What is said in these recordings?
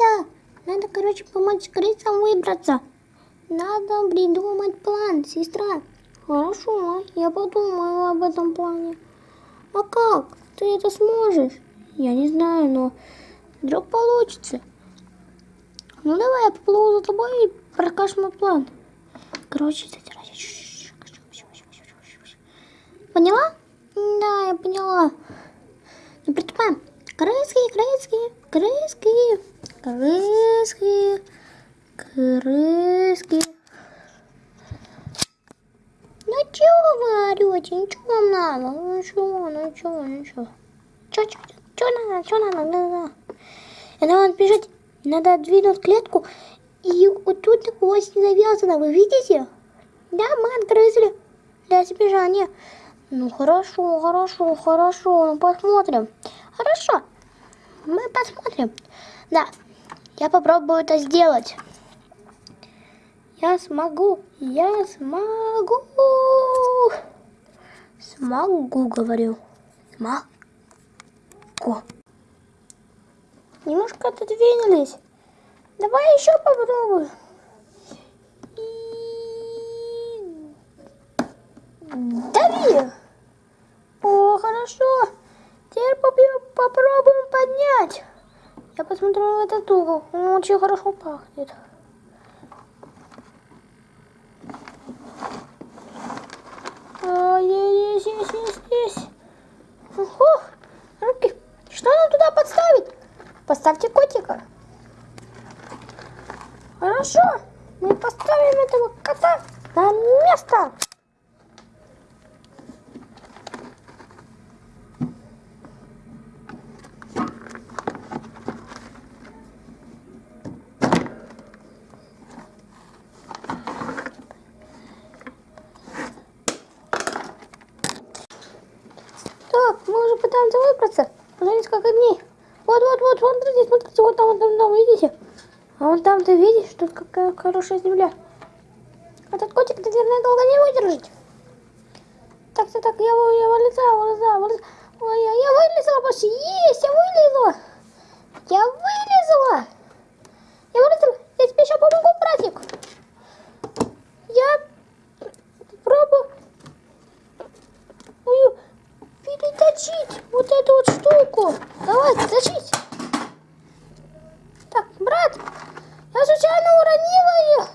Так, надо, короче, помочь крысам выбраться. Надо придумать план, сестра. Хорошо, я подумаю об этом плане. А как? Ты это сможешь? Я не знаю, но вдруг получится. Ну давай, я поплыву за тобой и прокажешь мой план. Короче. Поняла? Да, я поняла. Ну, приступаем. Крыски, крыски, крыски, крыски, крыски. Ну чего вы орете? Ничего вам надо? Ну чего, ну чего, ну чего? Чё, чё, чё надо, чё надо? Да. И надо бежать, надо отдвинуть клетку, и вот тут ось завязана, вы видите? Да, мы отгрызли для сбежания. Ну хорошо, хорошо, хорошо, ну посмотрим. Хорошо, мы посмотрим. Да, я попробую это сделать. Я смогу, я смогу. Смогу, говорю. Смогу. Немножко отодвинулись. Давай еще попробуем. Дави. О, хорошо. Теперь попробуем поднять. Я посмотрю в этот угол. Он очень хорошо пахнет. А, здесь, здесь, здесь, здесь. Ох, руки. Что нам туда подставить? Поставьте котика. Хорошо. Мы поставим этого кота на место. Пытаемся выбраться. Уже несколько дней. Вот, вот, вот, смотрите, смотрите, вот там, вот там, там, видите? А вон там ты видишь, тут какая хорошая земля. Этот котик, наверное, долго не выдержит. Так, так, так, я, я вылезаю, вылезаю, вылезаю. Ой, я, я вылезла почти. Есть, я вылезла. Я вылезла. Я вылезла. Я тебе еще помогу, братик. Я пробую переточить вот эту вот штуку. Давай, точить. Так, брат, я случайно уронила ее.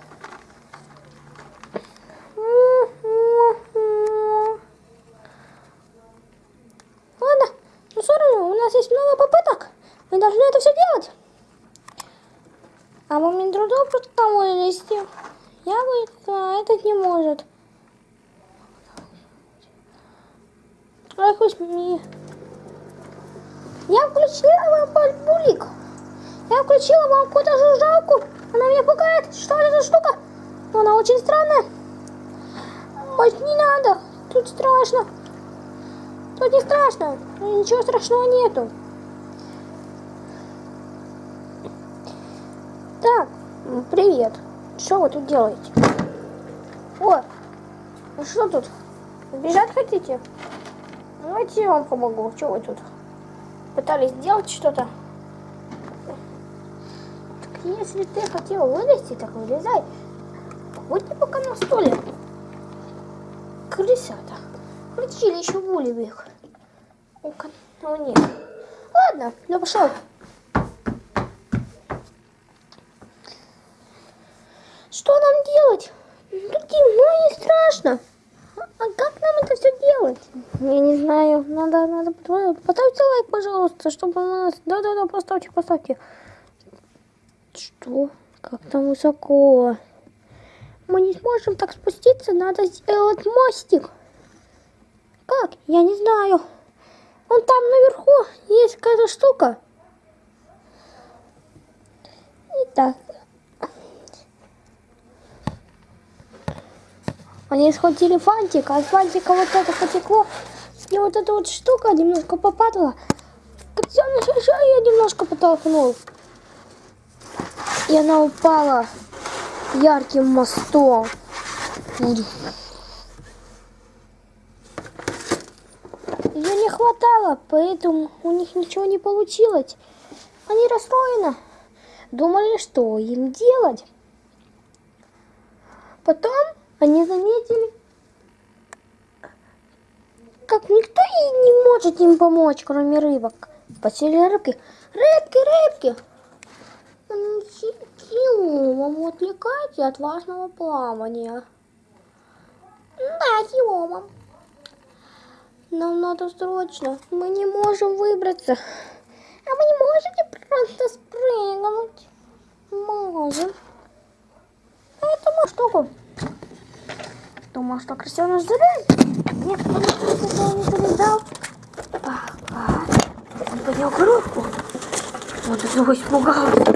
Ладно, ну все равно, у нас есть много попыток. Мы должны это все делать. А момент трудов просто там вылезти. Я говорю, а этот не может. Ой, хоть мне. Я включила вам булик. Я включила вам какую-то жужжалку. Она меня пугает. Что это за штука? Но она очень странная. Ой, не надо. Тут страшно. Тут не страшно. Ничего страшного нету. Так, привет. Что вы тут делаете? О, ну что тут? Бежать хотите? Давайте я вам помогу. Что вы тут? Пытались сделать что-то? Так если ты хотел вылезти, так вылезай. Будь пока на столе. Крысята. Включили еще в Ну-ка, ну нет. Ладно, ну пошел. Что нам делать? Тут темно и страшно. А как нам это все делать? Я не знаю. Надо, надо поставьте лайк, пожалуйста, чтобы у нас... Да-да-да, поставьте, поставьте. Что? Как там высоко? Мы не сможем так спуститься, надо сделать мостик. Как? Я не знаю. Вон там наверху есть какая-то штука. Итак, Они схватили фантик, а фантика вот это потекло. И вот эта вот штука немножко попадала. Все на шею немножко потолкнул. И она упала ярким мостом. Ее не хватало, поэтому у них ничего не получилось. Они расстроены. думали, что им делать. Потом они заметили, как никто и не может им помочь, кроме рыбок. Спросили рыбки, рыбки, рыбки, силу вам отвлекать от важного плавания. Да, Фиома. Нам надо срочно. Мы не можем выбраться. А вы не можете просто спрыгнуть? Можем. Этому штуку. Думал, что крысеныш залезет. Нет, он не залезал. Ага. Он поднял коробку. Он его испугался.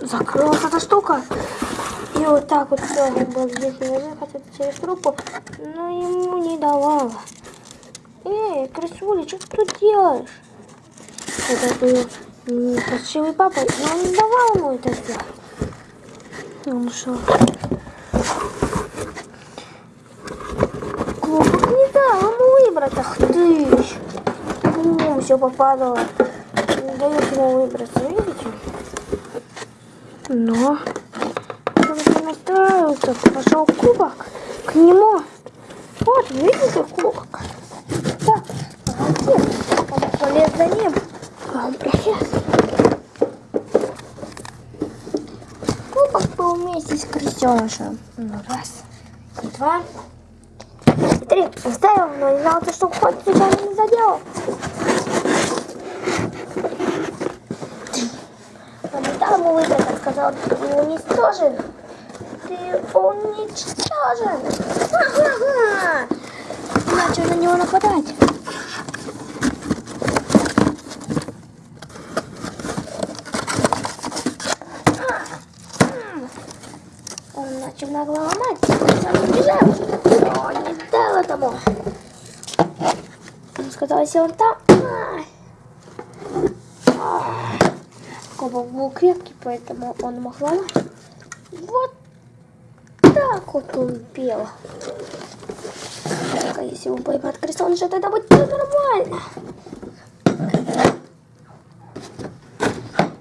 Закрылась эта штука. И вот так вот все, он был здесь наверное, хотел через трубку, но ему не давало. Эй, крысуля, что ты тут делаешь? Это был красивый папа, но он не давал ему это сделать. Он ушел. Клубок не дал ему выбрать. Ах ты! Ну, все попадало. Не дает ему выбраться, видите? Но он настраивается, пошел кубок к нему. Вот, видите, кубок. Полез за ним, а он пролез. Кубок вместе с крестенышем. Ну, раз, и два, и три. Оставил, но не знал, что хоть случайно не задел. Дал ему он сказал, ты уничтожен. Ты уничтожен. Ага. Начал на него нападать. Он нагло ломать, сам убежал. Но не дал этому. Он сказал, если он там... Кубок был крепкий, поэтому он мог ломать. Вот так вот он пел. Только если он поймет крестоныши, тогда будет нормально.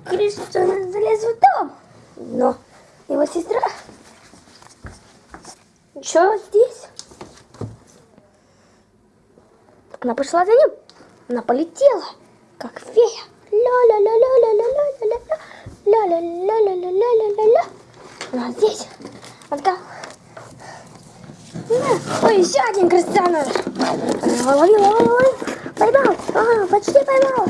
Крестоныш залез в дом, но его сестра еще здесь. Она пошла за ним. Она полетела, как фея. Ля-ля-ля-ля-ля-ля-ля-ля-ля. Ля-ля-ля-ля-ля-ля-ля-ля. Она здесь. Она на. Ой, еще один крестьянин. Лови, лови, лови. Поймал. А, почти поймал.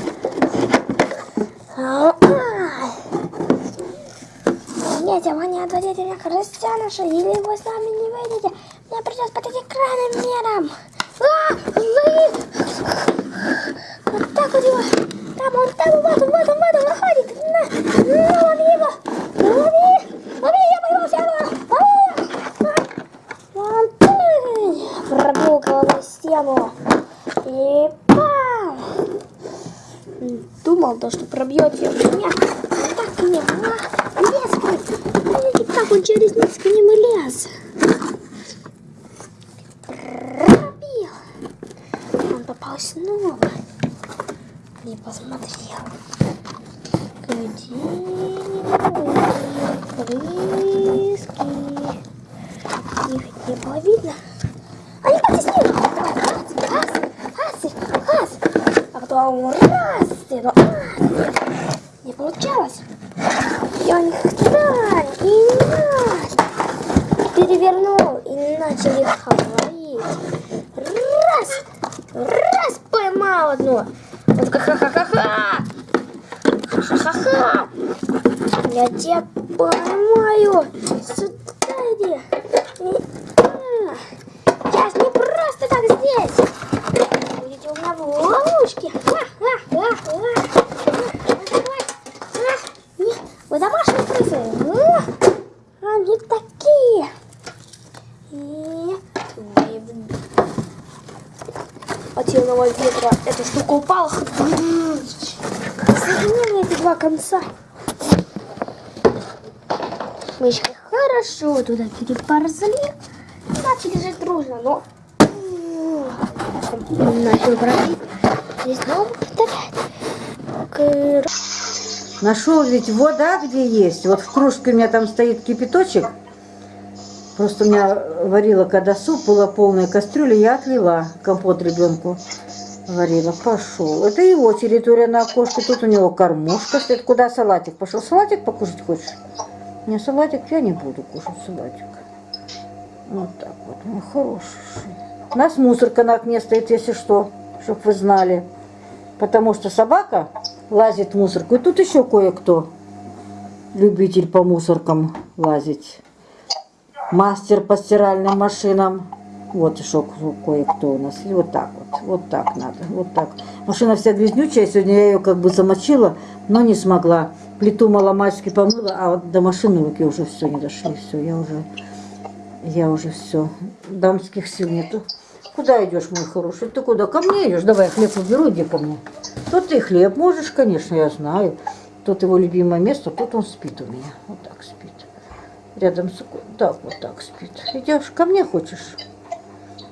А, Нет, вы не отводите меня крестьяныша, или вы сами не выйдете. Мне придется под крайним мерам. А, лови. Вот так вот его. Там он, там, вот он, вот он, вот он, выходит. На, на, лови его. Лови. Лови, я поймал его. Лови. Вон ты. Пробил головой стену. И пам. Думал, то, что пробьете меня. А так к ним. А, лез. Видите, как он через низ к ним лез. Пробил. Он попал снова. Не посмотрел. Где крыски? Их не было видно. А не как с ним? Давай, раз, раз, раз, раз. А потом раз, и ну, раз. Не получалось. И он их так, и раз. Перевернул и начали говорить. Раз, поймал. Вот как ха-ха-ха-ха. Ха-ха-ха. Я тебя поймаю. Сюда иди. А, Я не просто так здесь. Будете у меня в ловушке. Ха, ха, ха, ха. Ха, давай. Ха. Не, Вы домашние крысы. А, Они такие. И вы от сильного ветра эта штука упала. Соединили эти два конца. Мышки хорошо туда переползли. Начали жить дружно, но начал бродить. И снова повторять. Нашел ведь вода где есть. Вот в кружке у меня там стоит кипяточек. Просто у меня варила, когда суп, была полная кастрюля, я отлила компот ребенку. Варила, пошел. Это его территория на окошке, тут у него кормушка стоит. Куда салатик пошел? Салатик покушать хочешь? Не, салатик я не буду кушать, салатик. Вот так вот, мой хороший. У нас мусорка на окне стоит, если что, чтобы вы знали. Потому что собака лазит в мусорку. И тут еще кое-кто любитель по мусоркам лазить. Мастер по стиральным машинам. Вот еще кое-кто у нас. И вот так вот. Вот так надо. Вот так. Машина вся грязнючая. Сегодня я ее как бы замочила, но не смогла. Плиту маломальски помыла, а вот до машины руки уже все не дошли. Все, я уже, я уже все. Дамских сил нету. Куда идешь, мой хороший? Ты куда? Ко мне идешь? Давай, хлеб уберу, иди ко мне. Тут ты хлеб можешь, конечно, я знаю. Тут его любимое место, тут он спит у меня. Вот так спит. Рядом с... Так, вот так спит. Идешь, ко мне хочешь?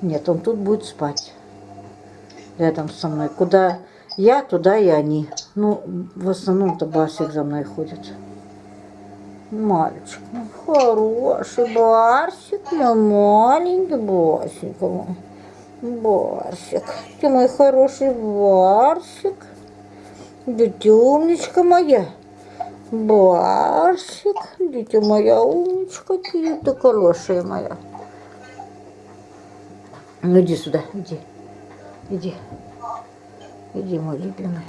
Нет, он тут будет спать. Рядом со мной. Куда я, туда и они. Ну, в основном-то Барсик за мной ходит. Мальчик, ну, хороший Барсик, мой маленький Барсик. Барсик, ты мой хороший Барсик. Дитя умничка моя. Барсик, дитя моя умничка, ты, ты хорошая моя. Ну иди сюда, иди. Иди. Иди, мой любимый.